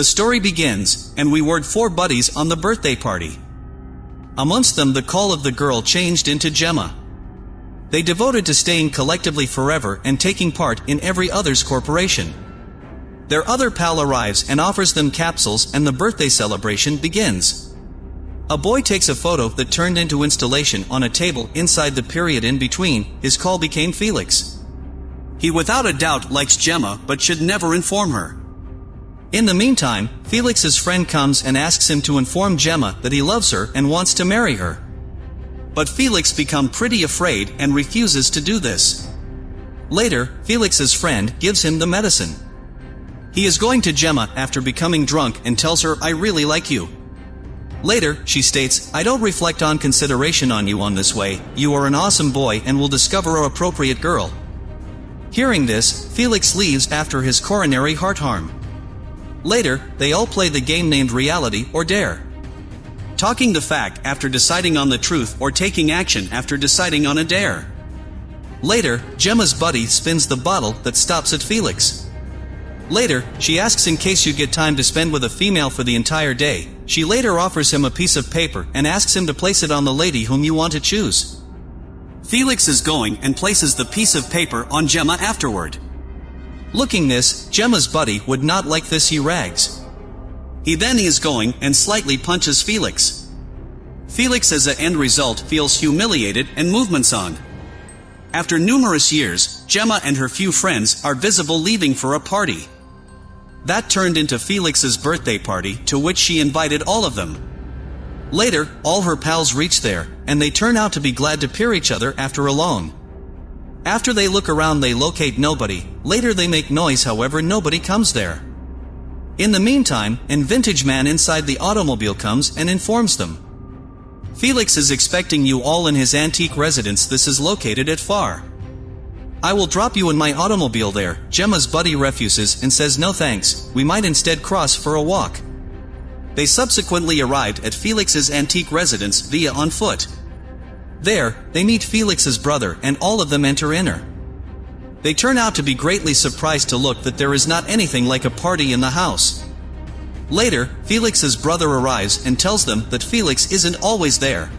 The story begins, and we were four buddies on the birthday party. Amongst them the call of the girl changed into Gemma. They devoted to staying collectively forever and taking part in every other's corporation. Their other pal arrives and offers them capsules and the birthday celebration begins. A boy takes a photo that turned into installation on a table inside the period in between, his call became Felix. He without a doubt likes Gemma but should never inform her. In the meantime, Felix's friend comes and asks him to inform Gemma that he loves her and wants to marry her. But Felix become pretty afraid and refuses to do this. Later, Felix's friend gives him the medicine. He is going to Gemma after becoming drunk and tells her I really like you. Later, she states, I don't reflect on consideration on you on this way, you are an awesome boy and will discover a appropriate girl. Hearing this, Felix leaves after his coronary heart harm. Later, they all play the game named Reality or Dare. Talking the fact after deciding on the truth or taking action after deciding on a dare. Later, Gemma's buddy spins the bottle that stops at Felix. Later, she asks in case you get time to spend with a female for the entire day. She later offers him a piece of paper and asks him to place it on the lady whom you want to choose. Felix is going and places the piece of paper on Gemma afterward. Looking this, Gemma's buddy would not like this he rags. He then is going and slightly punches Felix. Felix as a end result feels humiliated and movements on. After numerous years, Gemma and her few friends are visible leaving for a party. That turned into Felix's birthday party to which she invited all of them. Later, all her pals reach there, and they turn out to be glad to peer each other after a long. After they look around they locate nobody, later they make noise however nobody comes there. In the meantime, an vintage man inside the automobile comes and informs them. Felix is expecting you all in his antique residence this is located at far. I will drop you in my automobile there. Gemma's buddy refuses and says no thanks, we might instead cross for a walk. They subsequently arrived at Felix's antique residence via on foot. There, they meet Felix's brother and all of them enter inner. They turn out to be greatly surprised to look that there is not anything like a party in the house. Later, Felix's brother arrives and tells them that Felix isn't always there.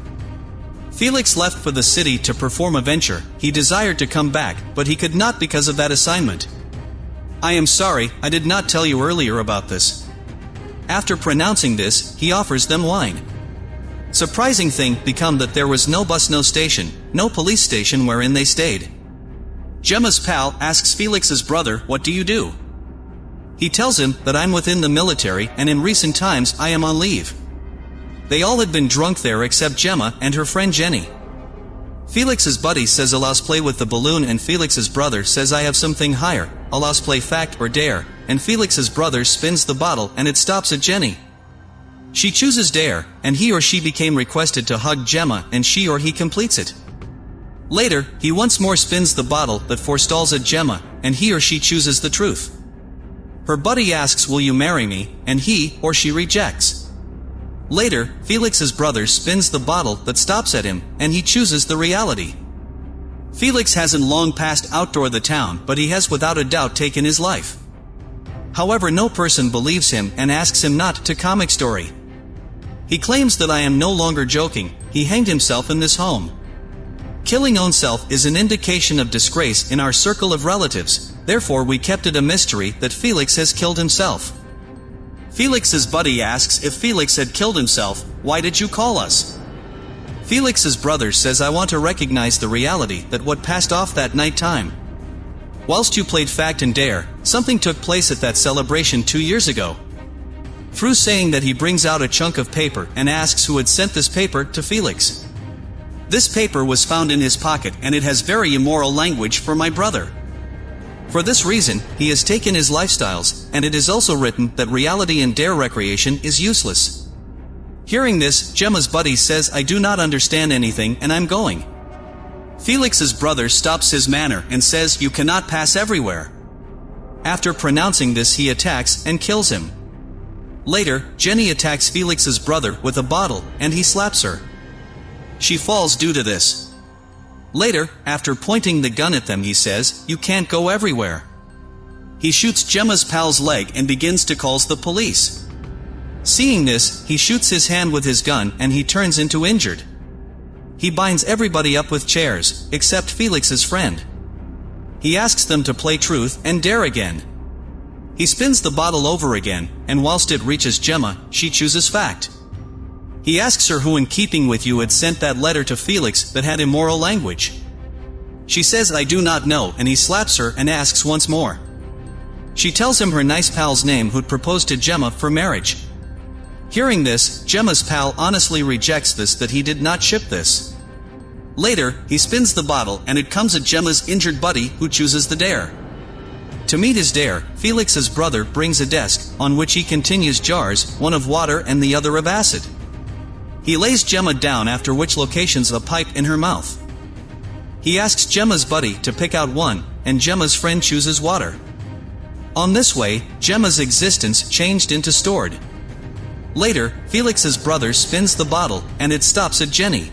Felix left for the city to perform a venture, he desired to come back, but he could not because of that assignment. I am sorry, I did not tell you earlier about this. After pronouncing this, he offers them wine. Surprising thing become that there was no bus no station, no police station wherein they stayed. Gemma's pal asks Felix's brother what do you do? He tells him that I'm within the military and in recent times I am on leave. They all had been drunk there except Gemma and her friend Jenny. Felix's buddy says Alas play with the balloon and Felix's brother says I have something higher, Alas play fact or dare, and Felix's brother spins the bottle and it stops at Jenny. She chooses dare, and he or she became requested to hug Gemma and she or he completes it. Later, he once more spins the bottle that forestalls at Gemma, and he or she chooses the truth. Her buddy asks will you marry me, and he or she rejects. Later, Felix's brother spins the bottle that stops at him, and he chooses the reality. Felix hasn't long passed outdoor the town, but he has without a doubt taken his life. However no person believes him and asks him not to comic story. He claims that I am no longer joking, he hanged himself in this home. Killing own self is an indication of disgrace in our circle of relatives, therefore we kept it a mystery that Felix has killed himself. Felix's buddy asks if Felix had killed himself, why did you call us? Felix's brother says I want to recognize the reality that what passed off that night time. Whilst you played Fact and Dare, something took place at that celebration two years ago. Through saying that he brings out a chunk of paper and asks who had sent this paper to Felix. This paper was found in his pocket and it has very immoral language for my brother. For this reason, he has taken his lifestyles, and it is also written that reality and dare recreation is useless. Hearing this, Gemma's buddy says I do not understand anything and I'm going. Felix's brother stops his manner and says you cannot pass everywhere. After pronouncing this he attacks and kills him. Later, Jenny attacks Felix's brother with a bottle, and he slaps her. She falls due to this. Later, after pointing the gun at them he says, you can't go everywhere. He shoots Gemma's pal's leg and begins to calls the police. Seeing this, he shoots his hand with his gun and he turns into injured. He binds everybody up with chairs, except Felix's friend. He asks them to play truth and dare again. He spins the bottle over again, and whilst it reaches Gemma, she chooses fact. He asks her who in keeping with you had sent that letter to Felix that had immoral language. She says I do not know and he slaps her and asks once more. She tells him her nice pal's name who'd proposed to Gemma for marriage. Hearing this, Gemma's pal honestly rejects this that he did not ship this. Later, he spins the bottle and it comes at Gemma's injured buddy who chooses the dare. To meet his dare, Felix's brother brings a desk, on which he continues jars, one of water and the other of acid. He lays Gemma down after which locations a pipe in her mouth. He asks Gemma's buddy to pick out one, and Gemma's friend chooses water. On this way, Gemma's existence changed into stored. Later, Felix's brother spins the bottle, and it stops at Jenny.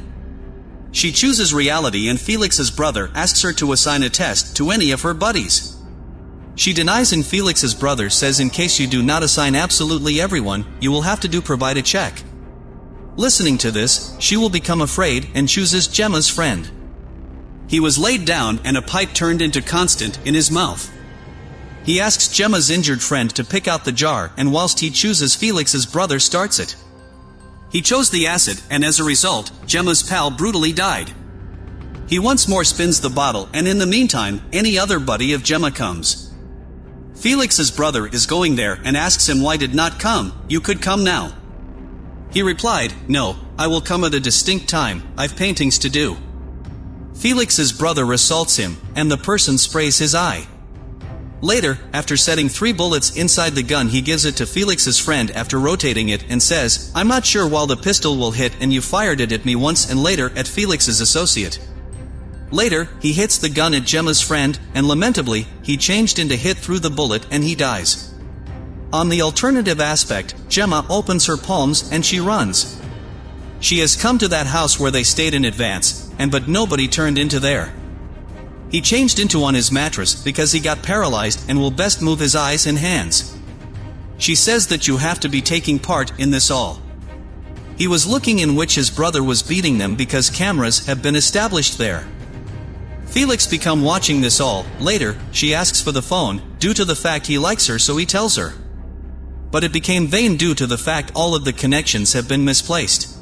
She chooses reality and Felix's brother asks her to assign a test to any of her buddies. She denies and Felix's brother says in case you do not assign absolutely everyone, you will have to do provide a check. Listening to this, she will become afraid and chooses Gemma's friend. He was laid down and a pipe turned into constant in his mouth. He asks Gemma's injured friend to pick out the jar and whilst he chooses Felix's brother starts it. He chose the acid and as a result, Gemma's pal brutally died. He once more spins the bottle and in the meantime, any other buddy of Gemma comes. Felix's brother is going there and asks him why did not come, you could come now. He replied, no, I will come at a distinct time, I've paintings to do. Felix's brother assaults him, and the person sprays his eye. Later, after setting three bullets inside the gun he gives it to Felix's friend after rotating it and says, I'm not sure while the pistol will hit and you fired it at me once and later at Felix's associate. Later, he hits the gun at Gemma's friend, and lamentably, he changed into hit through the bullet and he dies. On the alternative aspect, Gemma opens her palms and she runs. She has come to that house where they stayed in advance, and but nobody turned into there. He changed into on his mattress because he got paralyzed and will best move his eyes and hands. She says that you have to be taking part in this all. He was looking in which his brother was beating them because cameras have been established there. Felix become watching this all, later, she asks for the phone, due to the fact he likes her so he tells her. But it became vain due to the fact all of the connections have been misplaced.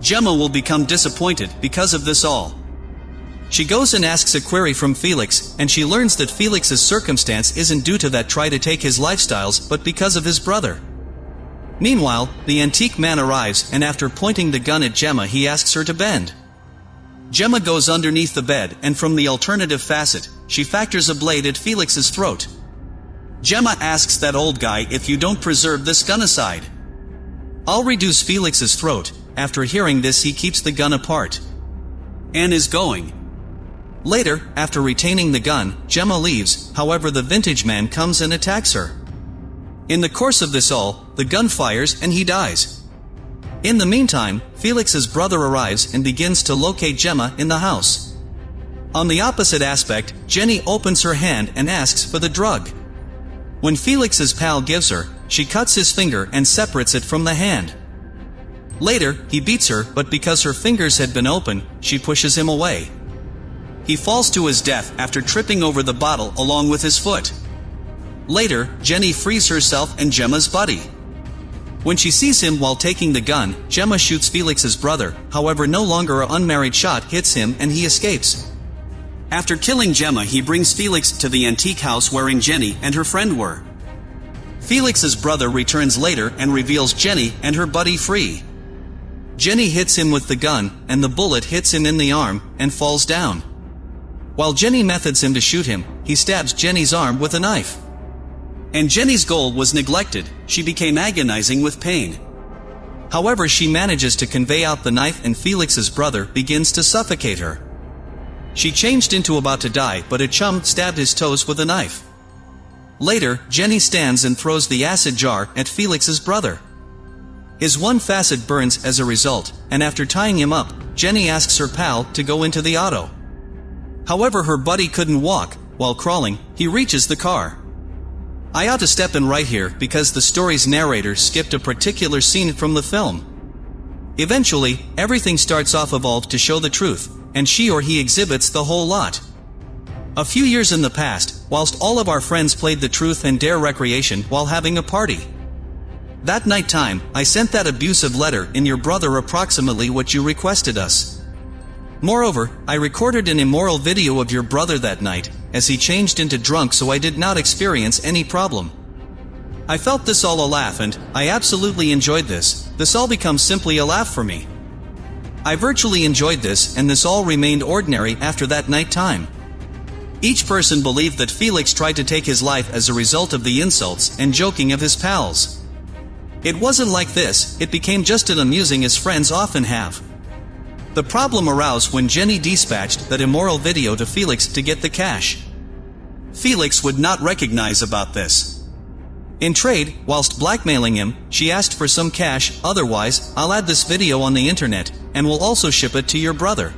Gemma will become disappointed because of this all. She goes and asks a query from Felix, and she learns that Felix's circumstance isn't due to that try to take his lifestyles but because of his brother. Meanwhile, the antique man arrives and after pointing the gun at Gemma he asks her to bend. Gemma goes underneath the bed, and from the alternative facet, she factors a blade at Felix's throat. Gemma asks that old guy if you don't preserve this gun aside. I'll reduce Felix's throat, after hearing this he keeps the gun apart. Anne is going. Later, after retaining the gun, Gemma leaves, however the vintage man comes and attacks her. In the course of this all, the gun fires and he dies. In the meantime, Felix's brother arrives and begins to locate Gemma in the house. On the opposite aspect, Jenny opens her hand and asks for the drug. When Felix's pal gives her, she cuts his finger and separates it from the hand. Later, he beats her, but because her fingers had been open, she pushes him away. He falls to his death after tripping over the bottle along with his foot. Later, Jenny frees herself and Gemma's buddy. When she sees him while taking the gun, Gemma shoots Felix's brother, however no longer a unmarried shot hits him and he escapes. After killing Gemma he brings Felix to the antique house wherein Jenny and her friend were. Felix's brother returns later and reveals Jenny and her buddy free. Jenny hits him with the gun, and the bullet hits him in the arm, and falls down. While Jenny methods him to shoot him, he stabs Jenny's arm with a knife. And Jenny's goal was neglected, she became agonizing with pain. However she manages to convey out the knife and Felix's brother begins to suffocate her. She changed into about to die but a chum stabbed his toes with a knife. Later, Jenny stands and throws the acid jar at Felix's brother. His one facet burns as a result, and after tying him up, Jenny asks her pal to go into the auto. However her buddy couldn't walk, while crawling, he reaches the car. I ought to step in right here because the story's narrator skipped a particular scene from the film. Eventually, everything starts off evolved to show the truth, and she or he exhibits the whole lot. A few years in the past, whilst all of our friends played the truth and dare recreation while having a party. That night time, I sent that abusive letter in your brother approximately what you requested us. Moreover, I recorded an immoral video of your brother that night, as he changed into drunk so I did not experience any problem. I felt this all a laugh and, I absolutely enjoyed this, this all becomes simply a laugh for me. I virtually enjoyed this and this all remained ordinary after that night time. Each person believed that Felix tried to take his life as a result of the insults and joking of his pals. It wasn't like this, it became just as amusing as friends often have. The problem arose when Jenny dispatched that immoral video to Felix to get the cash. Felix would not recognize about this. In trade, whilst blackmailing him, she asked for some cash, otherwise, I'll add this video on the internet, and will also ship it to your brother.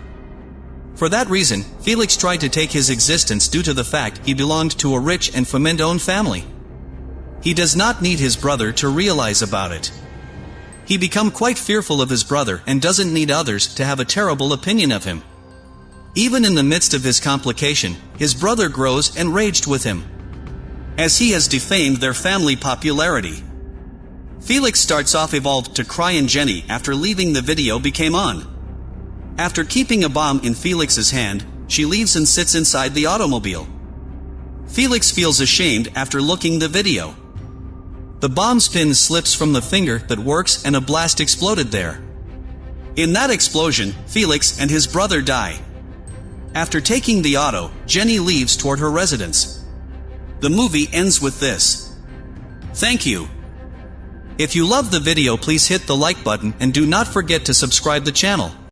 For that reason, Felix tried to take his existence due to the fact he belonged to a rich and famine-owned family. He does not need his brother to realize about it. He become quite fearful of his brother and doesn't need others to have a terrible opinion of him. Even in the midst of his complication, his brother grows enraged with him. As he has defamed their family popularity. Felix starts off evolved to cry and Jenny after leaving the video became on. After keeping a bomb in Felix's hand, she leaves and sits inside the automobile. Felix feels ashamed after looking the video. The bomb's pin slips from the finger that works and a blast exploded there. In that explosion, Felix and his brother die. After taking the auto, Jenny leaves toward her residence. The movie ends with this. Thank you. If you love the video please hit the like button and do not forget to subscribe the channel.